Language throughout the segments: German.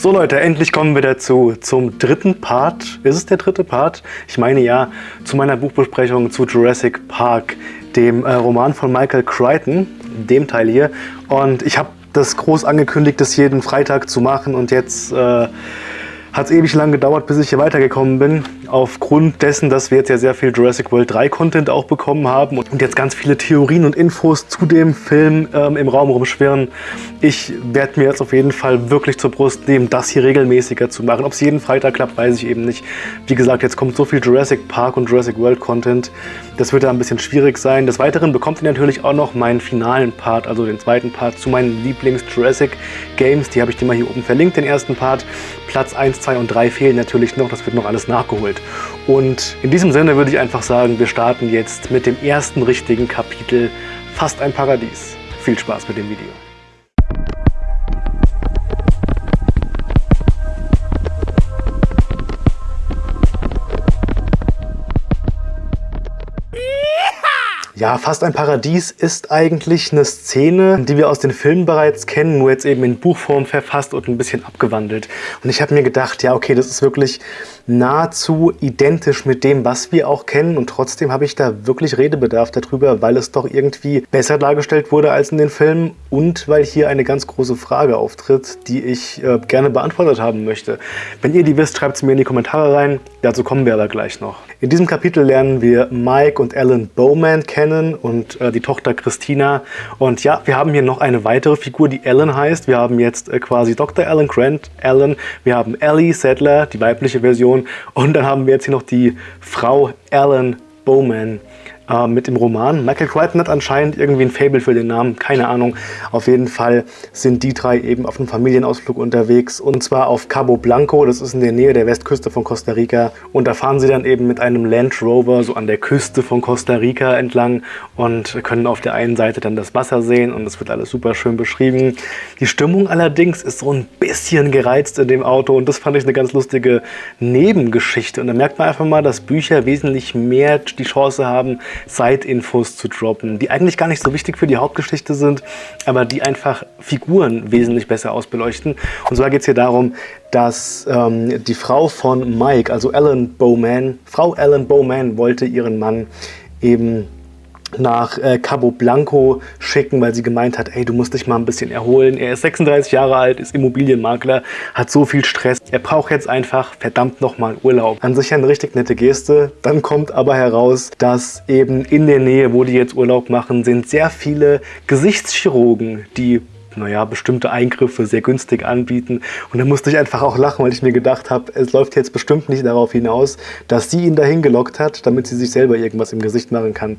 So Leute, endlich kommen wir dazu, zum dritten Part. Ist es der dritte Part? Ich meine ja, zu meiner Buchbesprechung zu Jurassic Park, dem äh, Roman von Michael Crichton, dem Teil hier. Und ich habe das groß angekündigt, das jeden Freitag zu machen und jetzt äh, hat es ewig lang gedauert, bis ich hier weitergekommen bin aufgrund dessen, dass wir jetzt ja sehr viel Jurassic World 3 Content auch bekommen haben und jetzt ganz viele Theorien und Infos zu dem Film ähm, im Raum rumschwirren. Ich werde mir jetzt auf jeden Fall wirklich zur Brust nehmen, das hier regelmäßiger zu machen. Ob es jeden Freitag klappt, weiß ich eben nicht. Wie gesagt, jetzt kommt so viel Jurassic Park und Jurassic World Content. Das wird da ein bisschen schwierig sein. Des Weiteren bekommt ihr natürlich auch noch meinen finalen Part, also den zweiten Part zu meinen Lieblings-Jurassic Games. Die habe ich dir mal hier oben verlinkt, den ersten Part. Platz 1, 2 und 3 fehlen natürlich noch, das wird noch alles nachgeholt. Und in diesem Sinne würde ich einfach sagen, wir starten jetzt mit dem ersten richtigen Kapitel Fast ein Paradies. Viel Spaß mit dem Video. Ja, Fast ein Paradies ist eigentlich eine Szene, die wir aus den Filmen bereits kennen, nur jetzt eben in Buchform verfasst und ein bisschen abgewandelt. Und ich habe mir gedacht, ja okay, das ist wirklich nahezu identisch mit dem, was wir auch kennen und trotzdem habe ich da wirklich Redebedarf darüber, weil es doch irgendwie besser dargestellt wurde als in den Filmen und weil hier eine ganz große Frage auftritt, die ich äh, gerne beantwortet haben möchte. Wenn ihr die wisst, schreibt sie mir in die Kommentare rein, dazu kommen wir aber gleich noch. In diesem Kapitel lernen wir Mike und Alan Bowman kennen und äh, die Tochter Christina und ja, wir haben hier noch eine weitere Figur, die Alan heißt. Wir haben jetzt äh, quasi Dr. Alan Grant, Alan, wir haben Ellie Sadler, die weibliche Version. Und dann haben wir jetzt hier noch die Frau Alan Bowman äh, mit dem Roman. Michael Crichton hat anscheinend irgendwie ein Fable für den Namen, keine Ahnung. Auf jeden Fall sind die drei eben auf einem Familienausflug unterwegs und zwar auf Cabo Blanco, das ist in der Nähe der Westküste von Costa Rica. Und da fahren sie dann eben mit einem Land Rover so an der Küste von Costa Rica entlang und können auf der einen Seite dann das Wasser sehen und es wird alles super schön beschrieben. Die Stimmung allerdings ist so ein bisschen gereizt in dem Auto und das fand ich eine ganz lustige Nebengeschichte. Und da merkt man einfach mal, dass Bücher wesentlich mehr die Chance haben, Side-Infos zu droppen, die eigentlich gar nicht so wichtig für die Hauptgeschichte sind, aber die einfach Figuren wesentlich besser ausbeleuchten. Und zwar geht es hier darum, dass ähm, die Frau von Mike, also Ellen Bowman, Frau Ellen Bowman wollte ihren Mann eben nach äh, Cabo Blanco schicken, weil sie gemeint hat, ey, du musst dich mal ein bisschen erholen. Er ist 36 Jahre alt, ist Immobilienmakler, hat so viel Stress. Er braucht jetzt einfach verdammt nochmal Urlaub. An sich eine richtig nette Geste. Dann kommt aber heraus, dass eben in der Nähe, wo die jetzt Urlaub machen, sind sehr viele Gesichtschirurgen, die naja, bestimmte Eingriffe sehr günstig anbieten. Und da musste ich einfach auch lachen, weil ich mir gedacht habe, es läuft jetzt bestimmt nicht darauf hinaus, dass sie ihn dahin gelockt hat, damit sie sich selber irgendwas im Gesicht machen kann.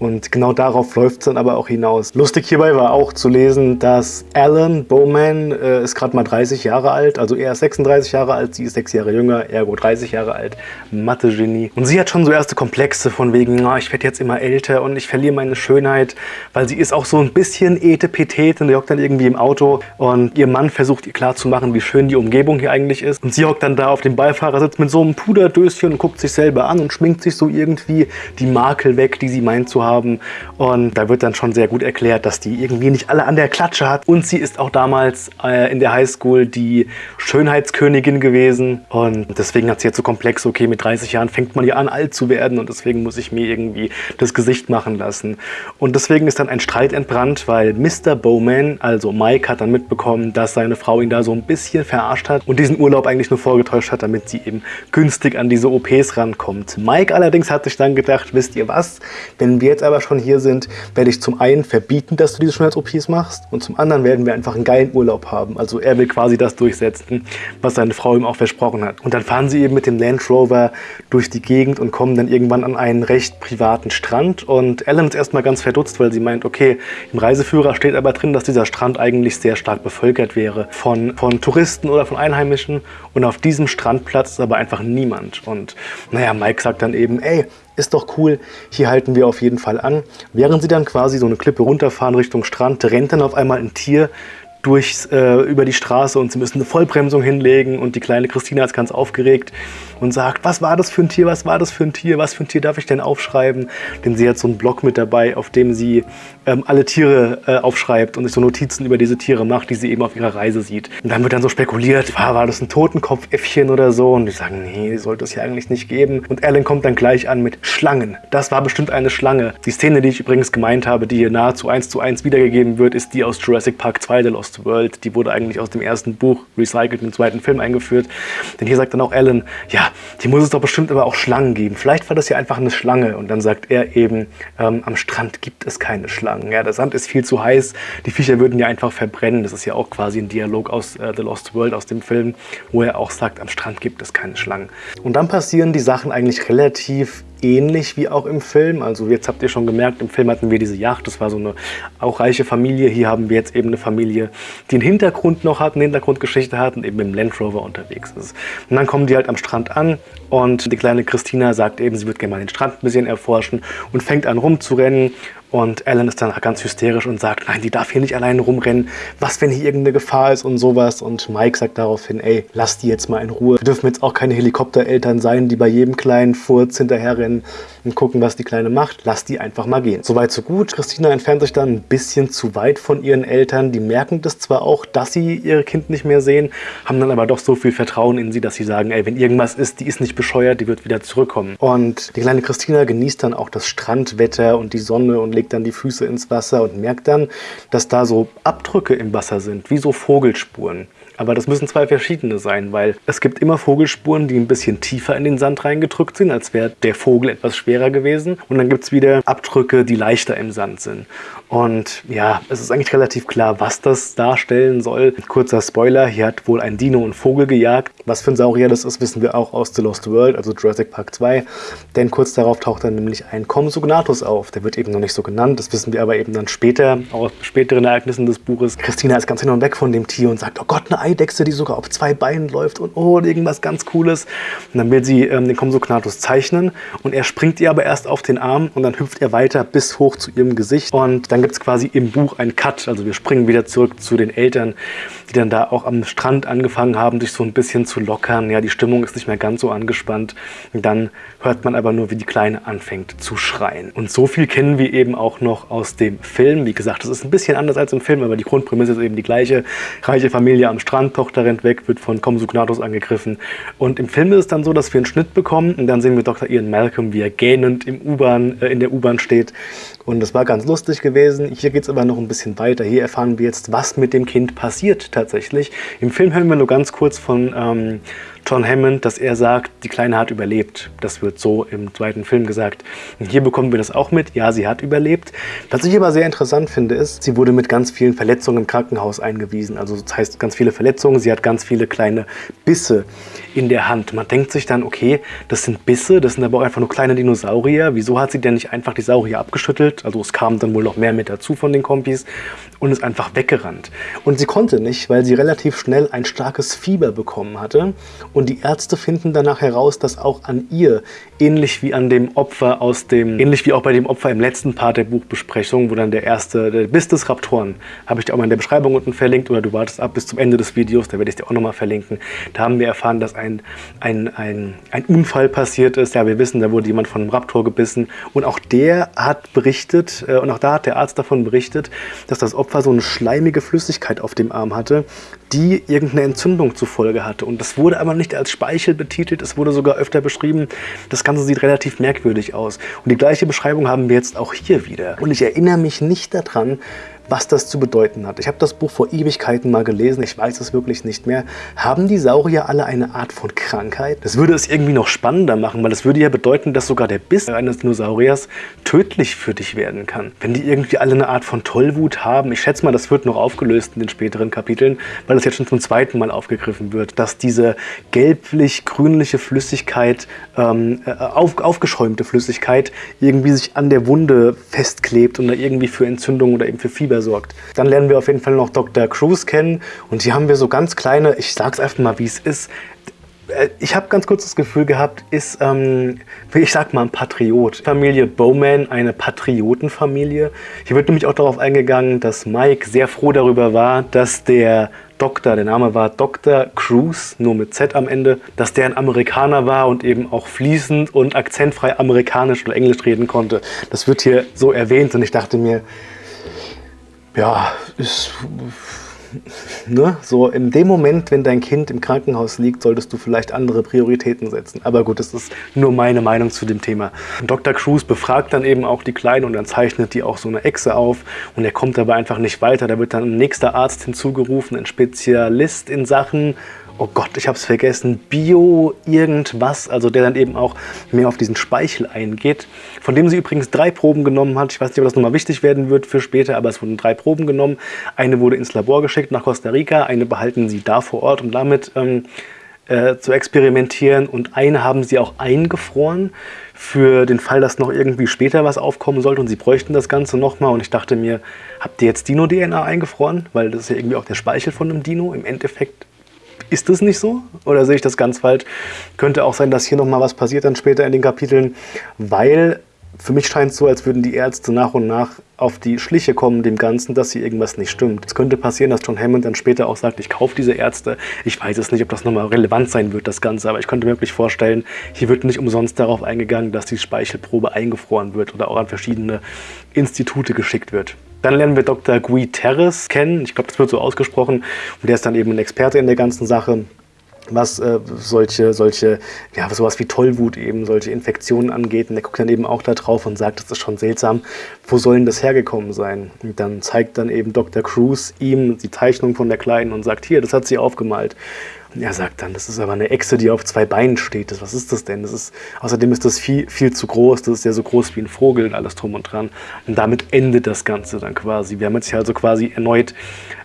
Und genau darauf läuft es dann aber auch hinaus. Lustig hierbei war auch zu lesen, dass Alan Bowman äh, ist gerade mal 30 Jahre alt, also er ist 36 Jahre alt, sie ist 6 Jahre jünger, ergo 30 Jahre alt, Mathe-Genie. Und sie hat schon so erste Komplexe von wegen, oh, ich werde jetzt immer älter und ich verliere meine Schönheit, weil sie ist auch so ein bisschen etepetete und hockt dann irgendwie im Auto und ihr Mann versucht ihr klarzumachen, wie schön die Umgebung hier eigentlich ist. Und sie hockt dann da auf dem Beifahrersitz mit so einem Puderdöschen und guckt sich selber an und schminkt sich so irgendwie die Makel weg, die sie meint zu haben haben. Und da wird dann schon sehr gut erklärt, dass die irgendwie nicht alle an der Klatsche hat. Und sie ist auch damals äh, in der Highschool die Schönheitskönigin gewesen. Und deswegen hat sie jetzt so komplex, okay, mit 30 Jahren fängt man ja an, alt zu werden. Und deswegen muss ich mir irgendwie das Gesicht machen lassen. Und deswegen ist dann ein Streit entbrannt, weil Mr. Bowman, also Mike, hat dann mitbekommen, dass seine Frau ihn da so ein bisschen verarscht hat und diesen Urlaub eigentlich nur vorgetäuscht hat, damit sie eben günstig an diese OPs rankommt. Mike allerdings hat sich dann gedacht, wisst ihr was, wenn wir jetzt jetzt aber schon hier sind, werde ich zum einen verbieten, dass du diese Schönheits-OPs machst und zum anderen werden wir einfach einen geilen Urlaub haben. Also er will quasi das durchsetzen, was seine Frau ihm auch versprochen hat. Und dann fahren sie eben mit dem Land Rover durch die Gegend und kommen dann irgendwann an einen recht privaten Strand und Ellen ist erstmal ganz verdutzt, weil sie meint, okay, im Reiseführer steht aber drin, dass dieser Strand eigentlich sehr stark bevölkert wäre von, von Touristen oder von Einheimischen und auf diesem Strandplatz ist aber einfach niemand. Und naja, Mike sagt dann eben, ey, ist doch cool, hier halten wir auf jeden Fall an. Während sie dann quasi so eine Klippe runterfahren Richtung Strand, rennt dann auf einmal ein Tier durchs, äh, über die Straße und sie müssen eine Vollbremsung hinlegen und die kleine Christina ist ganz aufgeregt und sagt, was war das für ein Tier, was war das für ein Tier, was für ein Tier darf ich denn aufschreiben? Denn sie hat so einen Block mit dabei, auf dem sie ähm, alle Tiere äh, aufschreibt und sich so Notizen über diese Tiere macht, die sie eben auf ihrer Reise sieht. Und dann wird dann so spekuliert, war, war das ein Totenkopfäffchen oder so? Und die sagen, nee, sollte es ja eigentlich nicht geben. Und Alan kommt dann gleich an mit Schlangen. Das war bestimmt eine Schlange. Die Szene, die ich übrigens gemeint habe, die hier nahezu eins zu eins wiedergegeben wird, ist die aus Jurassic Park 2, The Lost World. Die wurde eigentlich aus dem ersten Buch recycelt, im zweiten Film eingeführt. Denn hier sagt dann auch Alan, ja, die muss es doch bestimmt aber auch Schlangen geben. Vielleicht war das ja einfach eine Schlange. Und dann sagt er eben, ähm, am Strand gibt es keine Schlangen. Ja, der Sand ist viel zu heiß. Die Viecher würden ja einfach verbrennen. Das ist ja auch quasi ein Dialog aus äh, The Lost World, aus dem Film, wo er auch sagt, am Strand gibt es keine Schlangen. Und dann passieren die Sachen eigentlich relativ ähnlich wie auch im Film. Also jetzt habt ihr schon gemerkt, im Film hatten wir diese Yacht, das war so eine auch reiche Familie. Hier haben wir jetzt eben eine Familie, die einen Hintergrund noch hat, eine Hintergrundgeschichte hat und eben im Land Rover unterwegs ist. Und dann kommen die halt am Strand an und die kleine Christina sagt eben, sie wird gerne mal den Strand ein bisschen erforschen und fängt an rumzurennen und Alan ist dann ganz hysterisch und sagt, nein, die darf hier nicht alleine rumrennen. Was, wenn hier irgendeine Gefahr ist und sowas? Und Mike sagt daraufhin, ey, lass die jetzt mal in Ruhe. Wir dürfen jetzt auch keine Helikoptereltern sein, die bei jedem kleinen Furz hinterherrennen und gucken, was die Kleine macht. Lass die einfach mal gehen. Soweit, so gut. Christina entfernt sich dann ein bisschen zu weit von ihren Eltern. Die merken das zwar auch, dass sie ihr Kind nicht mehr sehen, haben dann aber doch so viel Vertrauen in sie, dass sie sagen, ey, wenn irgendwas ist, die ist nicht bescheuert, die wird wieder zurückkommen. Und die kleine Christina genießt dann auch das Strandwetter und die Sonne und legt dann die Füße ins Wasser und merkt dann, dass da so Abdrücke im Wasser sind, wie so Vogelspuren. Aber das müssen zwei verschiedene sein, weil es gibt immer Vogelspuren, die ein bisschen tiefer in den Sand reingedrückt sind, als wäre der Vogel etwas schwerer gewesen. Und dann gibt es wieder Abdrücke, die leichter im Sand sind. Und ja, es ist eigentlich relativ klar, was das darstellen soll. Kurzer Spoiler, hier hat wohl ein Dino einen Vogel gejagt. Was für ein Saurier das ist, wissen wir auch aus The Lost World, also Jurassic Park 2. Denn kurz darauf taucht dann nämlich ein Compsognathus auf. Der wird eben noch nicht so genannt, das wissen wir aber eben dann später, aus späteren Ereignissen des Buches. Christina ist ganz hin und weg von dem Tier und sagt, oh Gott, eine Eidechse, die sogar auf zwei Beinen läuft und oh, irgendwas ganz Cooles. Und dann will sie ähm, den Compsognathus zeichnen und er springt ihr aber erst auf den Arm und dann hüpft er weiter bis hoch zu ihrem Gesicht und dann gibt es quasi im Buch einen Cut. Also wir springen wieder zurück zu den Eltern, die dann da auch am Strand angefangen haben, sich so ein bisschen zu lockern. Ja, die Stimmung ist nicht mehr ganz so angespannt. Und dann hört man aber nur, wie die Kleine anfängt zu schreien. Und so viel kennen wir eben auch noch aus dem Film. Wie gesagt, das ist ein bisschen anders als im Film, aber die Grundprämisse ist eben die gleiche. Reiche Familie am Strand, Tochter rennt weg, wird von Compsognathus angegriffen. Und im Film ist es dann so, dass wir einen Schnitt bekommen und dann sehen wir Dr. Ian Malcolm, wie er gähnend im U-Bahn, äh, in der U-Bahn steht. Und das war ganz lustig gewesen. Hier geht es aber noch ein bisschen weiter. Hier erfahren wir jetzt, was mit dem Kind passiert tatsächlich. Im Film hören wir nur ganz kurz von ähm, John Hammond, dass er sagt, die Kleine hat überlebt. Das wird so im zweiten Film gesagt. Und hier bekommen wir das auch mit. Ja, sie hat überlebt. Was ich aber sehr interessant finde, ist, sie wurde mit ganz vielen Verletzungen im Krankenhaus eingewiesen. Also das heißt ganz viele Verletzungen. Sie hat ganz viele kleine Bisse in der Hand. Man denkt sich dann, okay, das sind Bisse, das sind aber auch einfach nur kleine Dinosaurier. Wieso hat sie denn nicht einfach die Saurier abgeschüttelt? Also es kam dann wohl noch mehr mit dazu von den Kompis und ist einfach weggerannt. Und sie konnte nicht, weil sie relativ schnell ein starkes Fieber bekommen hatte und die Ärzte finden danach heraus, dass auch an ihr, ähnlich wie an dem Opfer aus dem, ähnlich wie auch bei dem Opfer im letzten Part der Buchbesprechung, wo dann der erste, der Biss des Raptoren, habe ich dir auch mal in der Beschreibung unten verlinkt oder du wartest ab bis zum Ende des Videos, da werde ich dir auch nochmal verlinken. Da haben wir erfahren, dass ein, ein, ein, ein Unfall passiert ist. Ja, wir wissen, da wurde jemand von einem Raptor gebissen und auch der hat berichtet, äh, und auch da hat der Arzt davon berichtet, dass das Opfer so eine schleimige Flüssigkeit auf dem Arm hatte, die irgendeine Entzündung zur Folge hatte. Und das wurde aber nicht als Speichel betitelt, es wurde sogar öfter beschrieben. Das Ganze sieht relativ merkwürdig aus. Und die gleiche Beschreibung haben wir jetzt auch hier wieder. Und ich erinnere mich nicht daran, was das zu bedeuten hat. Ich habe das Buch vor Ewigkeiten mal gelesen, ich weiß es wirklich nicht mehr. Haben die Saurier alle eine Art von Krankheit? Das würde es irgendwie noch spannender machen, weil das würde ja bedeuten, dass sogar der Biss eines Dinosauriers tödlich für dich werden kann. Wenn die irgendwie alle eine Art von Tollwut haben, ich schätze mal, das wird noch aufgelöst in den späteren Kapiteln, weil das jetzt schon zum zweiten Mal aufgegriffen wird, dass diese gelblich-grünliche Flüssigkeit, ähm, äh, auf, aufgeschäumte Flüssigkeit, irgendwie sich an der Wunde festklebt und da irgendwie für Entzündung oder eben für Fieber sorgt. Dann lernen wir auf jeden Fall noch Dr. Cruz kennen und hier haben wir so ganz kleine, ich sag's einfach mal wie es ist, ich habe ganz kurz das Gefühl gehabt, ist, ähm, ich sag mal, ein Patriot. Familie Bowman, eine Patriotenfamilie. Hier wird nämlich auch darauf eingegangen, dass Mike sehr froh darüber war, dass der Doktor, der Name war Dr. Cruz, nur mit Z am Ende, dass der ein Amerikaner war und eben auch fließend und akzentfrei amerikanisch oder englisch reden konnte. Das wird hier so erwähnt und ich dachte mir, ja, ist ne, so in dem Moment, wenn dein Kind im Krankenhaus liegt, solltest du vielleicht andere Prioritäten setzen. Aber gut, das ist nur meine Meinung zu dem Thema. Dr. Cruz befragt dann eben auch die Kleinen und dann zeichnet die auch so eine Echse auf und er kommt aber einfach nicht weiter. Da wird dann ein nächster Arzt hinzugerufen, ein Spezialist in Sachen oh Gott, ich habe es vergessen, Bio irgendwas, also der dann eben auch mehr auf diesen Speichel eingeht, von dem sie übrigens drei Proben genommen hat. Ich weiß nicht, ob das nochmal wichtig werden wird für später, aber es wurden drei Proben genommen. Eine wurde ins Labor geschickt nach Costa Rica, eine behalten sie da vor Ort, um damit ähm, äh, zu experimentieren und eine haben sie auch eingefroren für den Fall, dass noch irgendwie später was aufkommen sollte und sie bräuchten das Ganze nochmal. Und ich dachte mir, habt ihr jetzt Dino-DNA eingefroren? Weil das ist ja irgendwie auch der Speichel von einem Dino. Im Endeffekt ist das nicht so? Oder sehe ich das ganz falsch? Könnte auch sein, dass hier nochmal was passiert dann später in den Kapiteln, weil für mich scheint es so, als würden die Ärzte nach und nach auf die Schliche kommen dem Ganzen, dass hier irgendwas nicht stimmt. Es könnte passieren, dass John Hammond dann später auch sagt, ich kaufe diese Ärzte. Ich weiß es nicht, ob das nochmal relevant sein wird, das Ganze, aber ich könnte mir wirklich vorstellen, hier wird nicht umsonst darauf eingegangen, dass die Speichelprobe eingefroren wird oder auch an verschiedene Institute geschickt wird. Dann lernen wir Dr. Guy Terres kennen. Ich glaube, das wird so ausgesprochen. Und der ist dann eben ein Experte in der ganzen Sache was äh, solche, solche, ja, sowas wie Tollwut eben, solche Infektionen angeht. Und der guckt dann eben auch da drauf und sagt, das ist schon seltsam, wo soll denn das hergekommen sein? Und dann zeigt dann eben Dr. Cruz ihm die Zeichnung von der Kleinen und sagt, hier, das hat sie aufgemalt. Und er sagt dann, das ist aber eine Echse, die auf zwei Beinen steht. Was ist das denn? Das ist, außerdem ist das viel, viel zu groß. Das ist ja so groß wie ein Vogel und alles drum und dran. Und damit endet das Ganze dann quasi. Wir haben jetzt hier also quasi erneut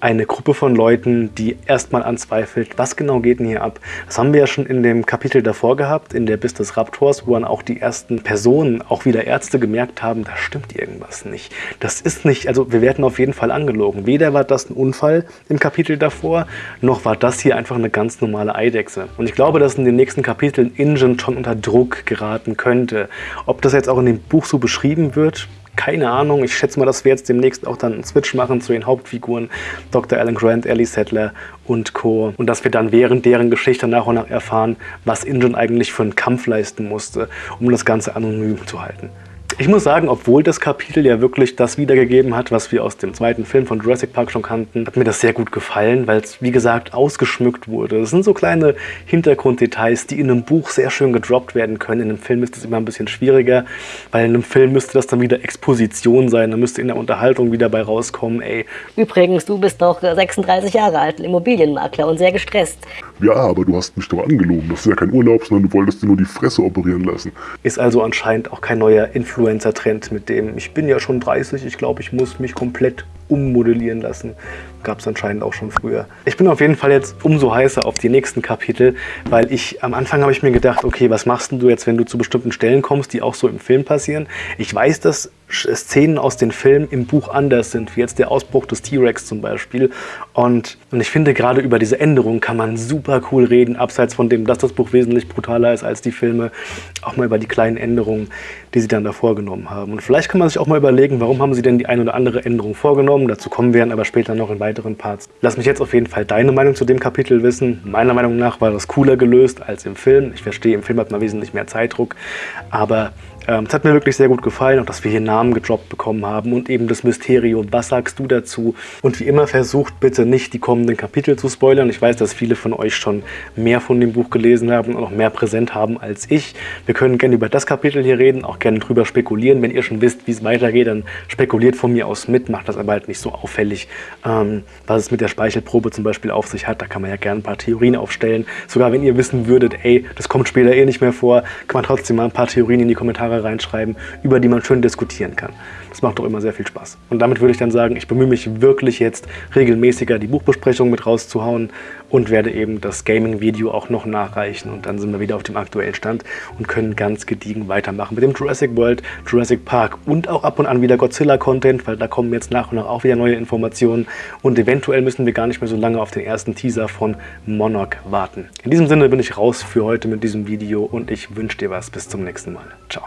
eine Gruppe von Leuten, die erstmal anzweifelt, was genau geht denn hier ab. Das haben wir ja schon in dem Kapitel davor gehabt, in der Bis des Raptors, wo dann auch die ersten Personen, auch wieder Ärzte, gemerkt haben, da stimmt irgendwas nicht. Das ist nicht, also wir werden auf jeden Fall angelogen. Weder war das ein Unfall im Kapitel davor, noch war das hier einfach eine ganz normale Eidechse. Und ich glaube, dass in den nächsten Kapiteln Ingen schon unter Druck geraten könnte. Ob das jetzt auch in dem Buch so beschrieben wird, keine Ahnung. Ich schätze mal, dass wir jetzt demnächst auch dann einen Switch machen zu den Hauptfiguren Dr. Alan Grant, Ellie Settler und Co. Und dass wir dann während deren Geschichte nach und nach erfahren, was Ingen eigentlich für einen Kampf leisten musste, um das Ganze anonym zu halten. Ich muss sagen, obwohl das Kapitel ja wirklich das wiedergegeben hat, was wir aus dem zweiten Film von Jurassic Park schon kannten, hat mir das sehr gut gefallen, weil es, wie gesagt, ausgeschmückt wurde. Das sind so kleine Hintergrunddetails, die in einem Buch sehr schön gedroppt werden können. In einem Film ist das immer ein bisschen schwieriger, weil in einem Film müsste das dann wieder Exposition sein. Da müsste in der Unterhaltung wieder bei rauskommen, ey. Übrigens, du bist doch 36 Jahre alt, Immobilienmakler und sehr gestresst. Ja, aber du hast mich doch angelogen. Das ist ja kein Urlaub, sondern du wolltest dir nur die Fresse operieren lassen. Ist also anscheinend auch kein neuer Influencer Influencer-Trend mit dem, ich bin ja schon 30, ich glaube, ich muss mich komplett ummodellieren lassen. Gab es anscheinend auch schon früher. Ich bin auf jeden Fall jetzt umso heißer auf die nächsten Kapitel, weil ich am Anfang habe ich mir gedacht, okay, was machst du jetzt, wenn du zu bestimmten Stellen kommst, die auch so im Film passieren? Ich weiß, dass Szenen aus den Filmen im Buch anders sind, wie jetzt der Ausbruch des T-Rex zum Beispiel. Und, und ich finde, gerade über diese Änderungen kann man super cool reden, abseits von dem, dass das Buch wesentlich brutaler ist als die Filme, auch mal über die kleinen Änderungen, die sie dann da vorgenommen haben. Und vielleicht kann man sich auch mal überlegen, warum haben sie denn die eine oder andere Änderung vorgenommen. Dazu kommen wir dann aber später noch in weiteren Parts. Lass mich jetzt auf jeden Fall deine Meinung zu dem Kapitel wissen. Meiner Meinung nach war das cooler gelöst als im Film. Ich verstehe, im Film hat man wesentlich mehr Zeitdruck, aber ähm, es hat mir wirklich sehr gut gefallen, auch dass wir hier Namen gedroppt bekommen haben und eben das Mysterium. Was sagst du dazu? Und wie immer versucht bitte nicht die kommenden Kapitel zu spoilern. Ich weiß, dass viele von euch schon mehr von dem Buch gelesen haben und noch mehr präsent haben als ich. Wir können gerne über das Kapitel hier reden, auch gerne drüber spekulieren. Wenn ihr schon wisst, wie es weitergeht, dann spekuliert von mir aus mit, macht das aber halt nicht so auffällig. Ähm, was es mit der Speichelprobe zum Beispiel auf sich hat, da kann man ja gerne ein paar Theorien aufstellen. Sogar wenn ihr wissen würdet, ey, das kommt später eh nicht mehr vor, kann man trotzdem mal ein paar Theorien in die Kommentare Kommentare reinschreiben, über die man schön diskutieren kann. Das macht doch immer sehr viel Spaß. Und damit würde ich dann sagen, ich bemühe mich wirklich jetzt regelmäßiger die Buchbesprechung mit rauszuhauen und werde eben das Gaming-Video auch noch nachreichen und dann sind wir wieder auf dem aktuellen Stand und können ganz gediegen weitermachen mit dem Jurassic World, Jurassic Park und auch ab und an wieder Godzilla-Content, weil da kommen jetzt nach und nach auch wieder neue Informationen und eventuell müssen wir gar nicht mehr so lange auf den ersten Teaser von Monarch warten. In diesem Sinne bin ich raus für heute mit diesem Video und ich wünsche dir was. Bis zum nächsten Mal. Ciao.